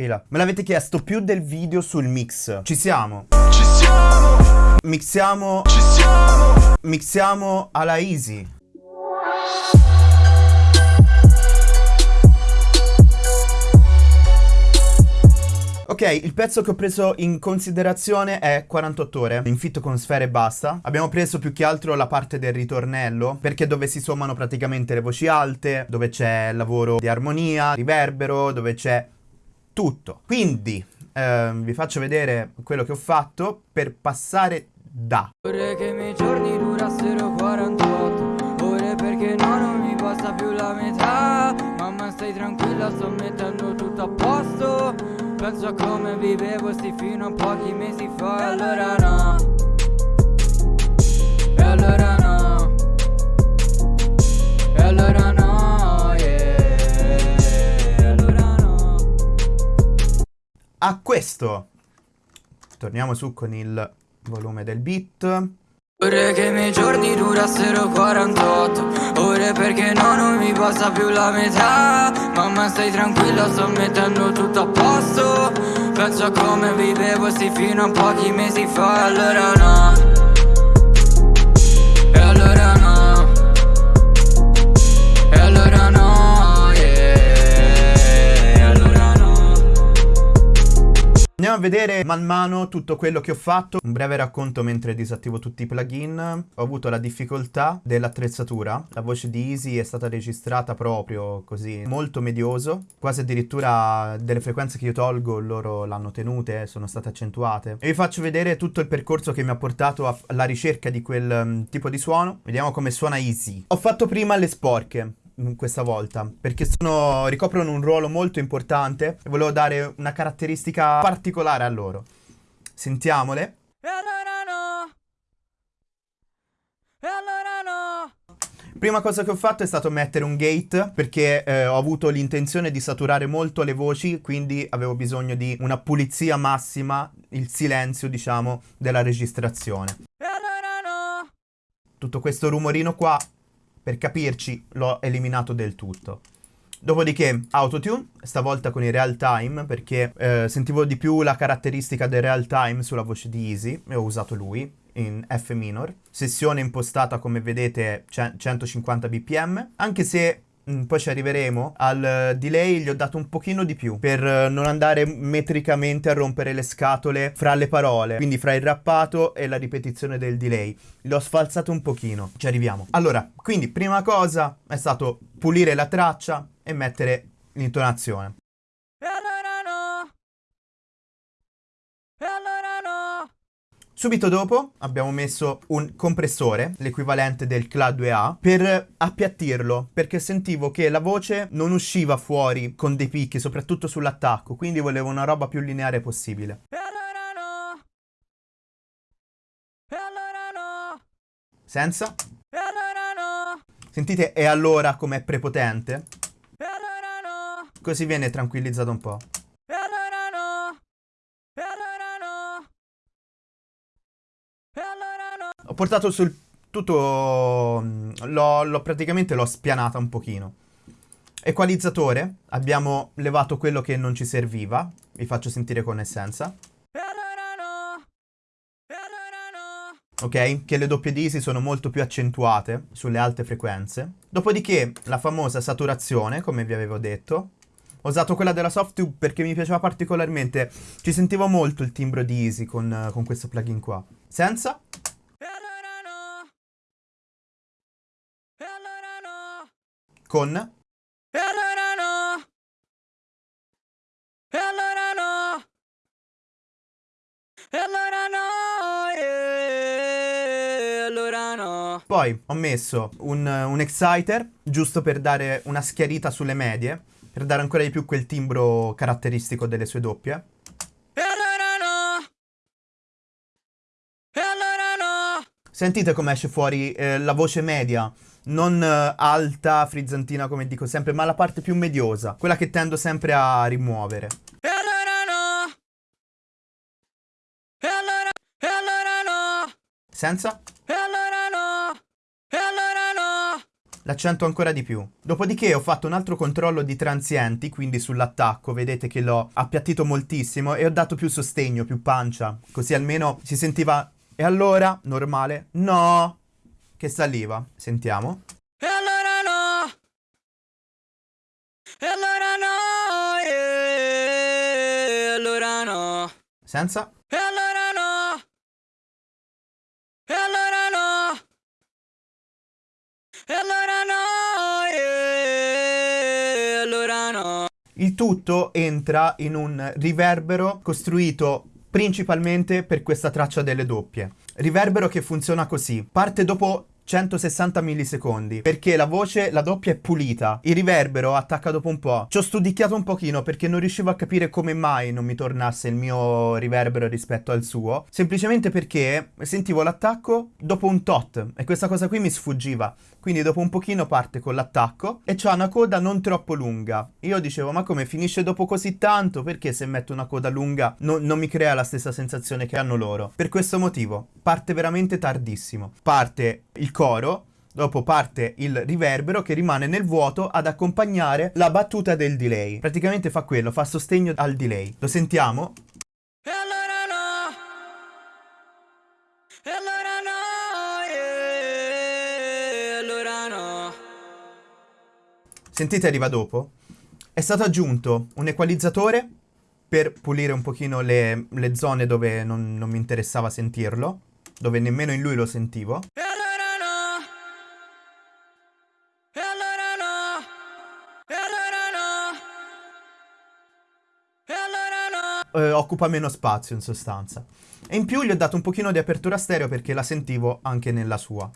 E là. Me l'avete chiesto più del video sul mix. Ci siamo. Ci siamo, Mixiamo. ci siamo. Mixiamo alla easy. Ok, il pezzo che ho preso in considerazione è 48 ore, in fitto con sfere e basta. Abbiamo preso più che altro la parte del ritornello, perché dove si sommano praticamente le voci alte, dove c'è lavoro di armonia, riverbero, dove c'è tutto. Quindi, ehm, vi faccio vedere quello che ho fatto per passare da. Vorrei che i miei giorni durassero 48 Ore perché no, non mi basta più la metà. Mamma stai tranquilla, sto mettendo tutto a posto. Penso a come vivevo sti fino a pochi mesi fa. E allora no. E allora no a questo. Torniamo su con il volume del beat. Vorrei che i miei giorni durassero 48 Ore perché no, non mi basta più la metà Mamma stai tranquilla, sto mettendo tutto a posto Penso a come vivevo sti fino a pochi mesi fa allora no vedere man mano tutto quello che ho fatto. Un breve racconto mentre disattivo tutti i plugin. Ho avuto la difficoltà dell'attrezzatura. La voce di Easy è stata registrata proprio così, molto medioso. Quasi addirittura delle frequenze che io tolgo loro l'hanno tenute, sono state accentuate. E vi faccio vedere tutto il percorso che mi ha portato alla ricerca di quel mm, tipo di suono. Vediamo come suona Easy. Ho fatto prima le sporche questa volta perché sono, ricoprono un ruolo molto importante e volevo dare una caratteristica particolare a loro. Sentiamole. E allora no E allora no Prima cosa che ho fatto è stato mettere un gate perché eh, ho avuto l'intenzione di saturare molto le voci, quindi avevo bisogno di una pulizia massima, il silenzio, diciamo, della registrazione. E allora no Tutto questo rumorino qua, per capirci, l'ho eliminato del tutto. Dopodiché autotune, stavolta con il real time perché eh, sentivo di più la caratteristica del real time sulla voce di Easy e ho usato lui in F minor. Sessione impostata come vedete ce- 150 bpm, anche se poi ci arriveremo al eh, delay gli ho dato un pochino di più per eh, non andare metricamente a rompere le scatole fra le parole, quindi fra il rappato e la ripetizione del delay. L'ho sfalzato un pochino, ci arriviamo. Allora, quindi prima cosa è stato pulire la traccia e mettere l'intonazione. Subito dopo abbiamo messo un compressore, l'equivalente del CLA2A, per appiattirlo, perché sentivo che la voce non usciva fuori con dei picchi, soprattutto sull'attacco, quindi volevo una roba più lineare possibile. Senza? Sentite e allora com'è prepotente? Così viene tranquillizzato un po'. Portato sul tutto... mm, L'ho, praticamente l'ho spianata un pochino. Equalizzatore, abbiamo levato quello che non ci serviva. Vi faccio sentire con essenza. Ok? Che le doppie disi sono molto più accentuate sulle alte frequenze. Dopodiché la famosa saturazione, come vi avevo detto. Ho usato quella della Softube perché mi piaceva particolarmente. Ci sentivo molto il timbro di Easy con, con questo plugin qua. Senza? Con? E allora no E allora no E allora no E allora no Poi ho messo un, un exciter, giusto per dare una schiarita sulle medie, per dare ancora di più quel timbro caratteristico delle sue doppie. Sentite come esce fuori eh, la voce media, non eh, alta, frizzantina come dico sempre, ma la parte più mediosa, quella che tendo sempre a rimuovere. E allora no! E allora E allora no! Senza? E allora no! E allora no! L'accento ancora di più. Dopodiché ho fatto un altro controllo di transienti, quindi sull'attacco, vedete che l'ho appiattito moltissimo e ho dato più sostegno, più pancia, così almeno si sentiva... E allora, normale? No! Che saliva. Sentiamo. E allora no E allora no E allora no Senza? E allora no E allora no E allora no E allora no Il tutto entra in un riverbero costruito principalmente per questa traccia delle doppie. Riverbero che funziona così. Parte dopo 160 millisecondi perché la voce, la doppia è pulita. Il riverbero attacca dopo un po'. Ci ho studicchiato un pochino perché non riuscivo a capire come mai non mi tornasse il mio riverbero rispetto al suo. Semplicemente perché sentivo l'attacco dopo un tot e questa cosa qui mi sfuggiva. Quindi dopo un pochino parte con l'attacco e c'ha una coda non troppo lunga. Io dicevo ma come finisce dopo così tanto? Perché se metto una coda lunga no- non mi crea la stessa sensazione che hanno loro? Per questo motivo parte veramente tardissimo. Parte il coro Dopo parte il riverbero che rimane nel vuoto ad accompagnare la battuta del delay. Praticamente fa quello, fa sostegno al delay. Lo sentiamo? Sentite arriva dopo? È stato aggiunto un equalizzatore per pulire un pochino le, le zone dove non, non mi interessava sentirlo, dove nemmeno in lui lo sentivo. Eh, occupa meno spazio in sostanza. E in più gli ho dato un pochino di apertura stereo perché la sentivo anche nella sua.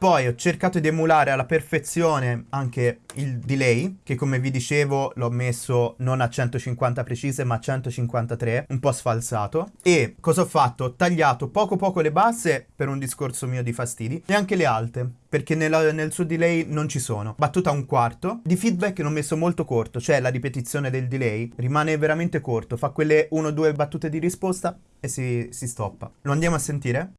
Poi ho cercato di emulare alla perfezione anche il delay, che come vi dicevo l'ho messo non a 150 precise ma a 153, un po' sfalsato. E cosa ho fatto? Ho tagliato poco poco le basse per un discorso mio di fastidi e anche le alte, perché nella- nel suo delay non ci sono. Battuta un quarto. Di feedback l'ho messo molto corto, cioè la ripetizione del delay rimane veramente corto, fa quelle 1-2 battute di risposta e si, si stoppa. Lo andiamo a sentire?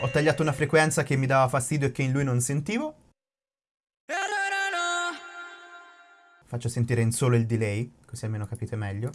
Ho tagliato una frequenza che mi dava fastidio e che in lui non sentivo. Faccio sentire in solo il delay, così almeno capite meglio.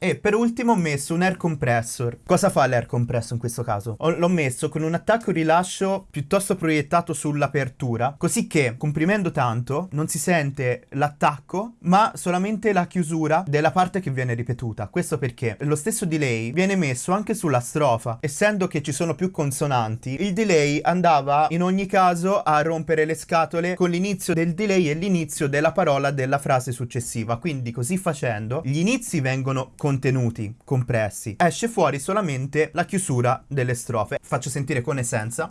E per ultimo ho messo un air compressor. Cosa fa l'air compressor in questo caso? Ho- l'ho messo con un attacco rilascio piuttosto proiettato sull'apertura, così che comprimendo tanto non si sente l'attacco, ma solamente la chiusura della parte che viene ripetuta. Questo perché lo stesso delay viene messo anche sulla strofa. Essendo che ci sono più consonanti, il delay andava in ogni caso a rompere le scatole con l'inizio del delay e l'inizio della parola della frase successiva. Quindi così facendo gli inizi vengono contenuti, compressi. Esce fuori solamente la chiusura delle strofe. Faccio sentire con essenza.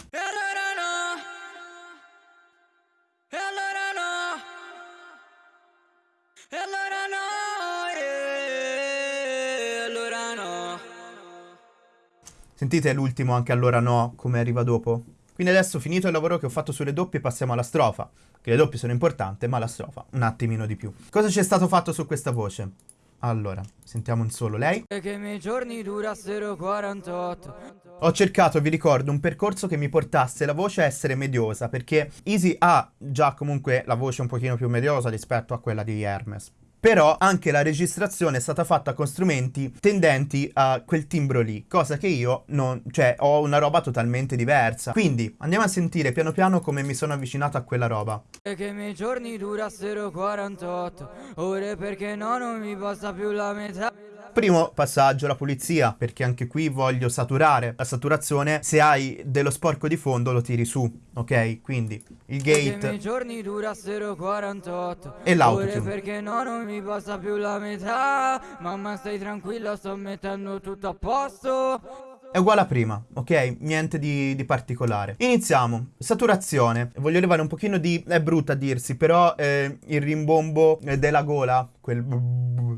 Sentite l'ultimo anche allora no, come arriva dopo? Quindi adesso finito il lavoro che ho fatto sulle doppie passiamo alla strofa. Che le doppie sono importanti, ma la strofa un attimino di più. Cosa c'è stato fatto su questa voce? Allora, sentiamo in solo lei. Che i miei giorni durassero 48 Ho cercato, vi ricordo, un percorso che mi portasse la voce a essere mediosa, perché Easy ha già comunque la voce un pochino più mediosa rispetto a quella di Hermes. Però anche la registrazione è stata fatta con strumenti tendenti a quel timbro lì, cosa che io non, cioè ho una roba totalmente diversa. Quindi andiamo a sentire piano piano come mi sono avvicinato a quella roba. E che i miei giorni durassero 48 ore perché no non mi basta più la metà Primo passaggio, la pulizia, perché anche qui voglio saturare. La saturazione, se hai dello sporco di fondo lo tiri su, ok? Quindi il gate giorni durassero 48 E l'autotune. Ore perché no non mi basta più la metà Mamma stai tranquilla sto mettendo tutto a posto è uguale a prima, ok? Niente di, di particolare. Iniziamo. Saturazione. Voglio levare un pochino di... è brutta a dirsi, però eh, il rimbombo eh, della gola, quel...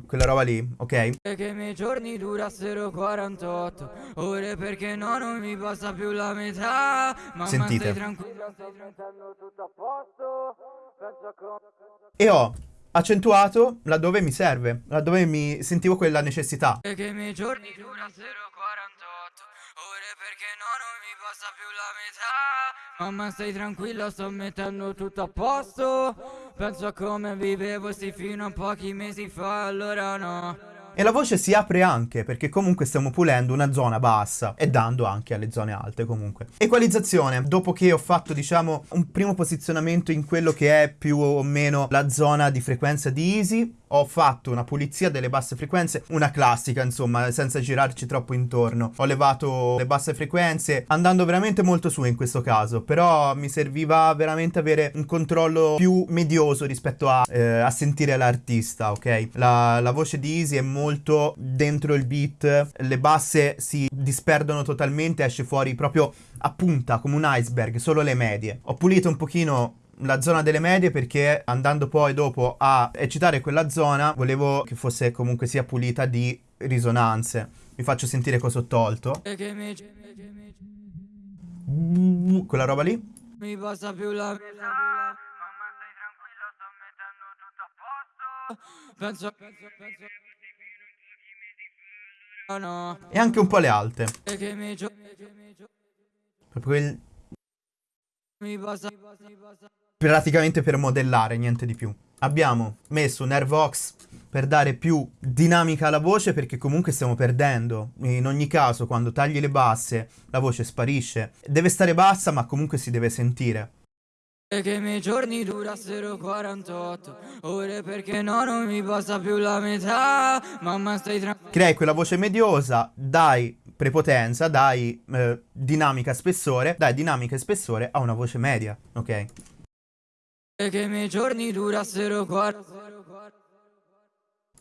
quella roba lì, ok? E che i miei giorni durassero 48 ore perché no non mi passa più la metà Mamma Sentite. stai tranquilla stai tranquillo tutto a posto E ho accentuato laddove mi serve, laddove mi sentivo quella necessità. E che i miei giorni durassero 48 perché no non mi passa più la metà. Mamma stai tranquilla sto mettendo tutto a posto. Penso a come vivevo sti fino a pochi mesi fa allora no E la voce si apre anche perché comunque stiamo pulendo una zona bassa e dando anche alle zone alte comunque. Equalizzazione, dopo che ho fatto diciamo un primo posizionamento in quello che è più o meno la zona di frequenza di Easy, ho fatto una pulizia delle basse frequenze, una classica insomma, senza girarci troppo intorno. Ho levato le basse frequenze andando veramente molto su in questo caso, però mi serviva veramente avere un controllo più medioso rispetto a, eh, a sentire l'artista, ok? La, la voce di Easy è molto dentro il beat, le basse si disperdono totalmente, esce fuori proprio a punta come un iceberg, solo le medie. Ho pulito un pochino la zona delle medie perché andando poi dopo a eccitare quella zona volevo che fosse comunque sia pulita di risonanze. Vi faccio sentire cosa ho tolto. Quella roba lì. mi passa più la Penso penso penso E anche un po' le alte. Proprio passa praticamente per modellare, niente di più. Abbiamo messo un Airvox per dare più dinamica alla voce perché comunque stiamo perdendo. In ogni caso, quando tagli le basse, la voce sparisce. Deve stare bassa, ma comunque si deve sentire. E che i miei giorni durassero 48 ore perché no non mi passa più la metà Mamma stai tranquilla Crei quella voce mediosa, dai prepotenza, dai eh, dinamica spessore, dai dinamica e spessore a una voce media, ok? E che i miei giorni durassero 48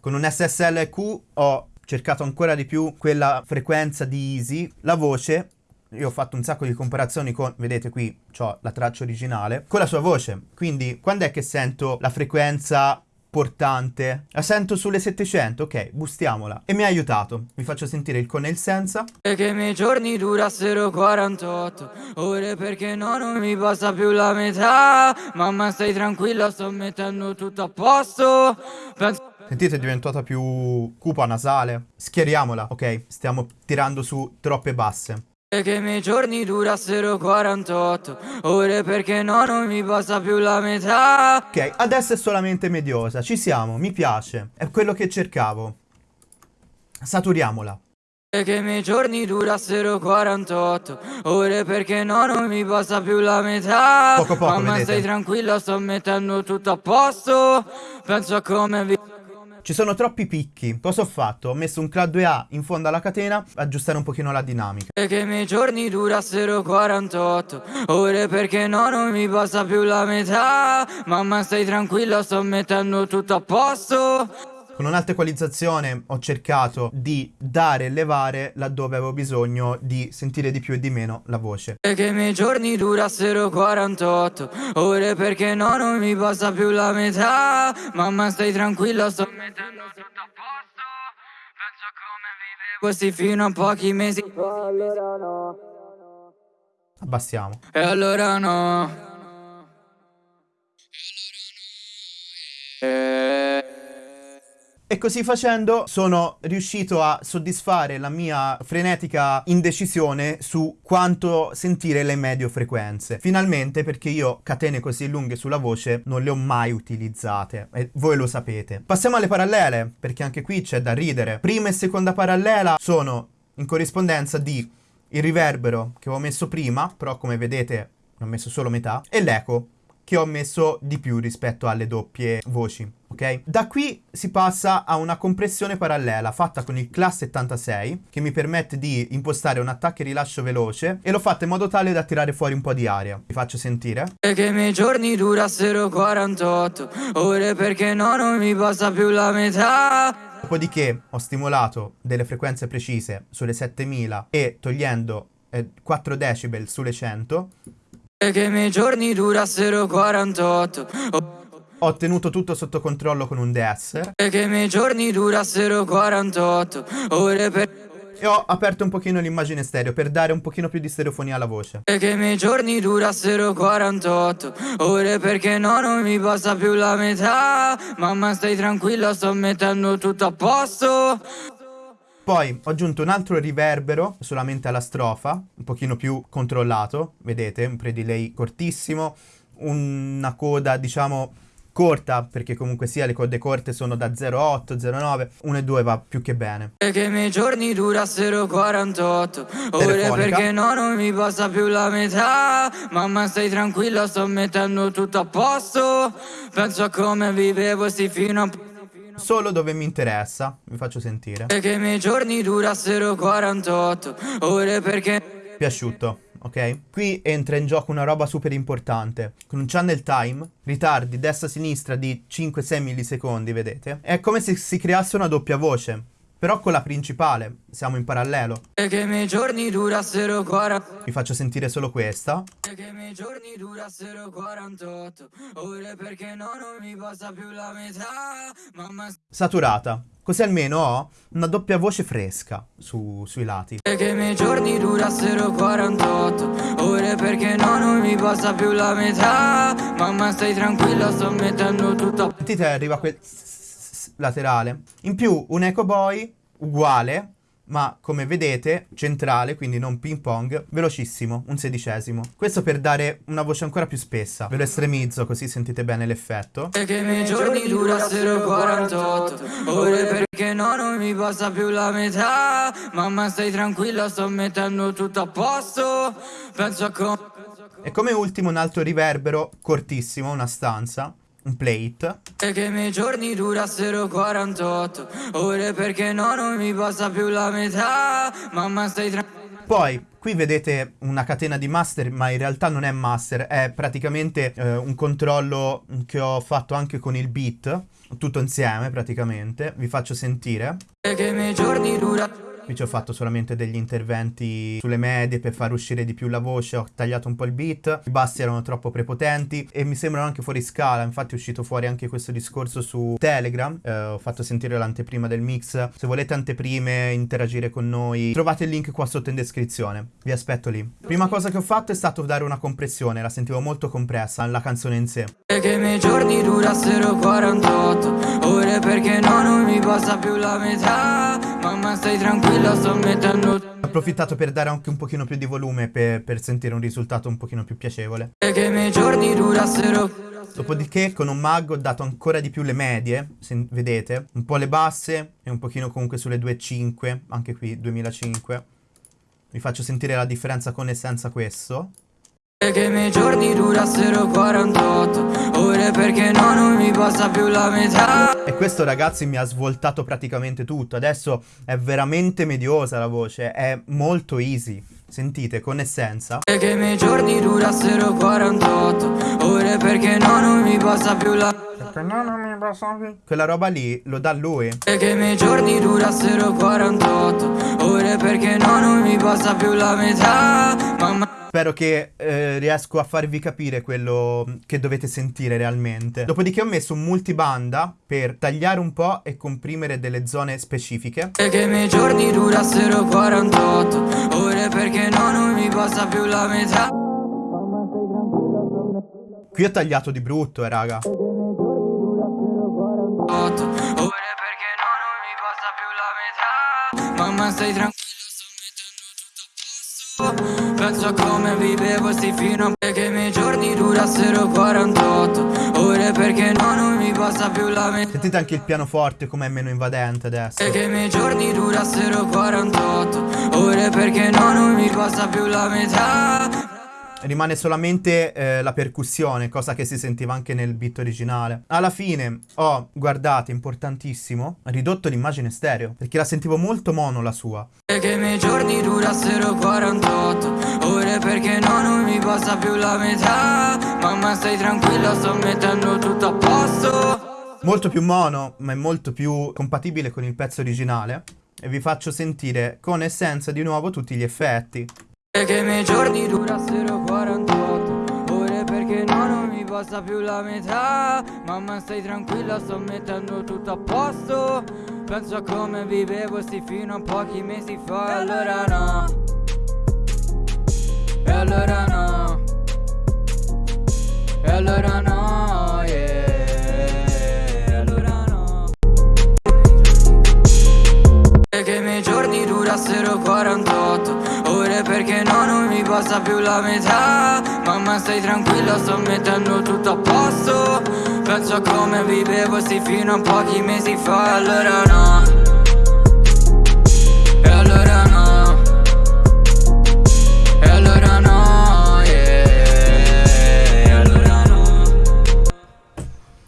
Con un SSLQ ho cercato ancora di più quella frequenza di easy, la voce. Io ho fatto un sacco di comparazioni con, vedete qui, ho la traccia originale, con la sua voce. Quindi, quando è che sento la frequenza portante? La sento sulle 700, ok, boostiamola. E mi ha aiutato. Vi faccio sentire il con e il senza. E che i miei giorni durassero 48 ore perché no non mi passa più la metà Mamma stai tranquilla sto mettendo tutto a posto Penso Sentite, è diventata più cupa nasale. Schieriamola, ok? Stiamo tirando su troppe basse. E che i miei giorni durassero 48 ore perché no non mi passa più la metà Ok, adesso è solamente mediosa, ci siamo, mi piace, è quello che cercavo. Saturiamola. E che i miei giorni durassero 48 ore perché no non mi passa più la metà Poco poco, Mamma vedete? stai tranquilla sto mettendo tutto a posto Penso a come vi... Ci sono troppi picchi. Cosa ho fatto? Ho messo un clad 2A in fondo alla catena, aggiustare un pochino la dinamica. E che i miei giorni durassero 48 ore perché no non mi passa più la metà Mamma stai tranquilla sto mettendo tutto a posto Con un'alta equalizzazione ho cercato di dare e levare laddove avevo bisogno di sentire di più e di meno la voce. E che i miei giorni durassero 48 ore perché no non mi passa più la metà. Mamma stai tranquilla sto mettendo tutto a posto. Penso come vivevo questi fino a pochi mesi allora no. Abbassiamo. E allora no. Eh, E così facendo sono riuscito a soddisfare la mia frenetica indecisione su quanto sentire le medio frequenze. Finalmente perché io catene così lunghe sulla voce non le ho mai utilizzate e voi lo sapete. Passiamo alle parallele perché anche qui c'è da ridere. Prima e seconda parallela sono in corrispondenza di il riverbero che ho messo prima, però come vedete ne ho messo solo metà, e l'eco che ho messo di più rispetto alle doppie voci. ok? Da qui si passa a una compressione parallela fatta con il Class 76 che mi permette di impostare un attacco e rilascio veloce e l'ho fatta in modo tale da tirare fuori un po' di aria. Vi faccio sentire. E che i miei giorni durassero 48 ore perché no non mi basta più la metà Dopodiché ho stimolato delle frequenze precise sulle 7000 e togliendo eh, 4 decibel sulle 100 E che i miei giorni durassero 48 o- Ho tenuto tutto sotto controllo con un deesser E che i miei giorni durassero 48 ore per e ho aperto un pochino l'immagine stereo per dare un pochino più di stereofonia alla voce. E che i miei giorni durassero 48 ore perché no non mi basta più la metà. Mamma stai tranquilla sto mettendo tutto a posto Poi ho aggiunto un altro riverbero solamente alla strofa, un pochino più controllato, vedete, un pre-delay cortissimo, una coda diciamo corta, perché comunque sia le code corte sono da 0,8, 0,9, 1 e 2 va più che bene. E che i miei giorni durassero 48 ore perché no non mi basta più la metà. Mamma stai tranquilla sto mettendo tutto a posto. Penso a come vivevo sti fino a... Solo dove mi interessa, vi faccio sentire. Che i miei giorni durassero 48 ore perché Più asciutto, ok? Qui entra in gioco una roba super importante. Con un channel time, ritardi destra-sinistra di 5-6 millisecondi, vedete? È come se si creasse una doppia voce. Però con la principale, siamo in parallelo. Che miei giorni durassero 40 Vi faccio sentire solo questa. E che i miei giorni durassero 48 ore perché no non mi basta più la metà Mamma Saturata. Così almeno ho una doppia voce fresca su- sui lati. Che i miei giorni durassero 48 ore perché no non mi basta più la metà Mamma stai tranquilla sto mettendo tutto Sentite, arriva quel laterale. In più, un Echo Boy uguale, ma come vedete, centrale, quindi non ping pong, velocissimo, un sedicesimo. Questo per dare una voce ancora più spessa. Ve lo estremizzo così sentite bene l'effetto. E che i miei giorni durassero 48 ore perché no non mi basta più la metà Mamma stai tranquilla sto mettendo tutto a posto Penso a come E come ultimo un altro riverbero cortissimo, una stanza, un plate. E che i miei giorni durassero 48 ore perché no non mi basta più la metà Mamma stai tranquilla Poi, qui vedete una catena di master, ma in realtà non è master, è praticamente eh, un controllo che ho fatto anche con il beat, tutto insieme praticamente. Vi faccio sentire. E che i miei giorni durassero Qui ci ho fatto solamente degli interventi sulle medie per far uscire di più la voce, ho tagliato un po' il beat, i bassi erano troppo prepotenti e mi sembrano anche fuori scala, infatti è uscito fuori anche questo discorso su Telegram, eh, ho fatto sentire l'anteprima del mix, se volete anteprime, interagire con noi, trovate il link qua sotto in descrizione, vi aspetto lì. Prima cosa che ho fatto è stato dare una compressione, la sentivo molto compressa, la canzone in sé. Che i miei giorni durassero 48 ore perché no non mi basta più la metà Mamma stai tranquilla sto mettendo Ho approfittato per dare anche un pochino più di volume per, per sentire un risultato un pochino più piacevole. Che i miei giorni durassero Dopodiché con un mag ho dato ancora di più le medie, se vedete, un po' le basse e un pochino comunque sulle 2.5, anche qui 2005. Vi faccio sentire la differenza con e senza questo. E che i miei giorni durassero 48 ore perché no non mi basta più la metà E questo ragazzi mi ha svoltato praticamente tutto, adesso è veramente mediosa la voce, è molto easy. Sentite, con essenza. E che i miei giorni durassero 48 ore perché no non mi basta più la Quella roba lì lo dà lui. E che i miei giorni durassero 48 ore perché no non mi basta più la metà Mamma Spero che eh, riesco a farvi capire quello che dovete sentire realmente. Dopodiché ho messo un multibanda per tagliare un po' e comprimere delle zone specifiche. E che i miei giorni durassero 48 ore perché no non mi basta più la metà Qui ho tagliato di brutto, eh, raga. 8 ore perché no non mi basta più la metà Mamma stai tranquilla Penso come vivevo sti fino a che i miei giorni durassero 48 ore perché no non mi basta più la metà Sentite anche il pianoforte com'è meno invadente adesso. E che i miei giorni durassero 48 ore perché no non mi basta più la metà rimane solamente eh, la percussione, cosa che si sentiva anche nel beat originale. Alla fine ho, guardate, importantissimo, ridotto l'immagine stereo, perché la sentivo molto mono la sua. Che i miei giorni durassero 48 ore perché no, non mi passa più la metà. Mamma stai tranquilla, sto mettendo tutto a posto. Molto più mono, ma è molto più compatibile con il pezzo originale. E vi faccio sentire con essenza di nuovo tutti gli effetti. Che i miei giorni durassero 48 ore perché no, non mi passa più la metà. Mamma stai tranquilla, sto mettendo tutto a posto. Penso a come vivevo sti fino a pochi mesi fa. E allora no. E allora no. E allora no, durassero 48 ore perché no, non mi passa più la metà. Mamma stai tranquilla, sto mettendo tutto a posto. Penso a come vivevo sti fino a pochi mesi fa. Allora no. E allora no. E allora no, yeah. E allora no.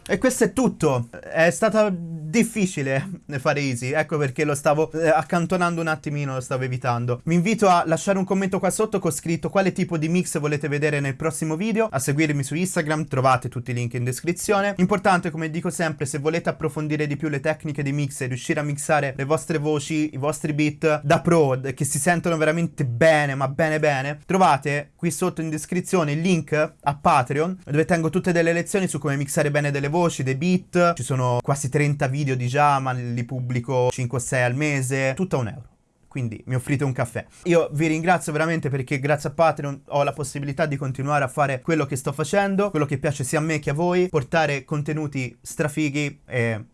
E questo è tutto. È stata difficile fare easy, ecco perché lo stavo eh, accantonando un attimino, lo stavo evitando. Vi invito a lasciare un commento qua sotto con scritto quale tipo di mix volete vedere nel prossimo video, a seguirmi su Instagram, trovate tutti i link in descrizione. Importante, come dico sempre, se volete approfondire di più le tecniche di mix e riuscire a mixare le vostre voci, i vostri beat da pro, che si sentono veramente bene, ma bene bene, trovate qui sotto in descrizione il link a Patreon, dove tengo tutte delle lezioni su come mixare bene delle voci, dei beat, ci sono quasi 30 video di già, ma li pubblico 5-6 al mese, tutto a un euro. Quindi mi offrite un caffè. Io vi ringrazio veramente perché grazie a Patreon ho la possibilità di continuare a fare quello che sto facendo, quello che piace sia a me che a voi, portare contenuti strafighi e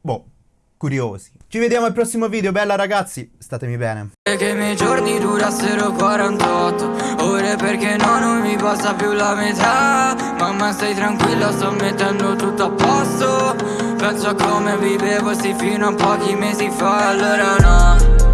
boh, curiosi. Ci vediamo al prossimo video, bella ragazzi, statemi bene. Che i miei giorni durassero 48 ore perché no, non mi passa più la metà. Mamma stai tranquilla, sto mettendo tutto a posto. Penso a come vivevo sti fino a pochi mesi fa, allora no.